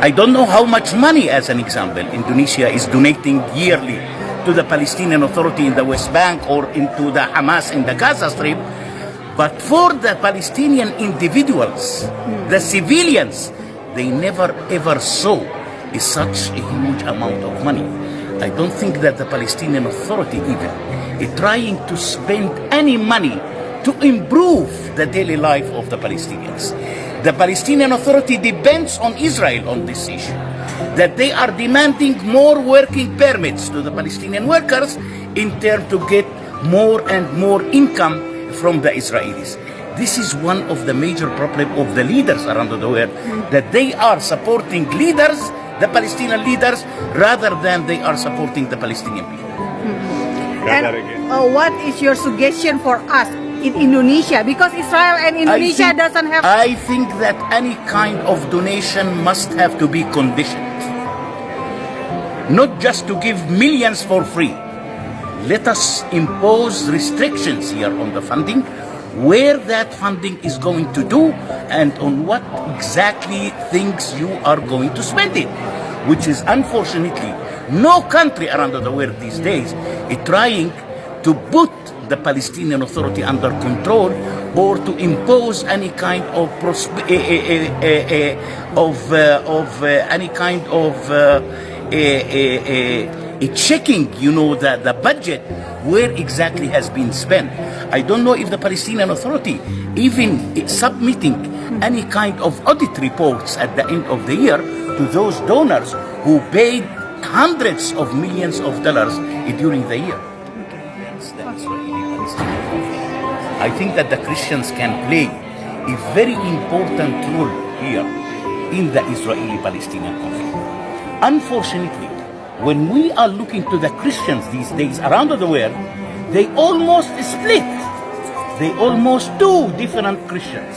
I don't know how much money, as an example, Indonesia is donating yearly to the Palestinian Authority in the West Bank or into the Hamas in the Gaza Strip. But for the Palestinian individuals, the civilians, they never ever saw is such a huge amount of money. I don't think that the Palestinian Authority even is trying to spend any money to improve the daily life of the Palestinians. The Palestinian Authority depends on Israel on this issue. That they are demanding more working permits to the Palestinian workers in turn to get more and more income from the Israelis. This is one of the major problems of the leaders around the world, that they are supporting leaders, the Palestinian leaders, rather than they are supporting the Palestinian people. And uh, what is your suggestion for us in Indonesia? Because Israel and Indonesia think, doesn't have. I think that any kind of donation must have to be conditioned. Not just to give millions for free. Let us impose restrictions here on the funding, where that funding is going to do, and on what exactly things you are going to spend it. Which is unfortunately no country around the world these days is trying to put the Palestinian Authority under control or to impose any kind of eh, eh, eh, of of any kind of eh, checking, you know, the, the budget where exactly has been spent. I don't know if the Palestinian Authority even submitting any kind of audit reports at the end of the year to those donors who paid hundreds of millions of dollars during the year. I think that the Christians can play a very important role here in the Israeli-Palestinian conflict. Unfortunately, when we are looking to the Christians these days around the world, they almost split. They almost two different Christians.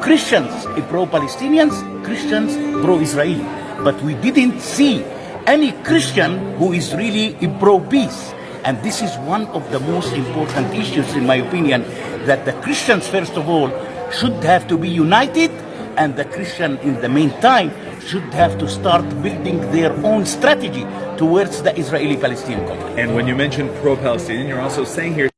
Christians pro-Palestinians, Christians pro-Israeli. But we didn't see any Christian who is really pro-peace. And this is one of the most important issues, in my opinion, that the Christians, first of all, should have to be united, and the Christian, in the meantime, should have to start building their own strategy towards the Israeli-Palestinian conflict. And when you mention pro-Palestinian, you're also saying here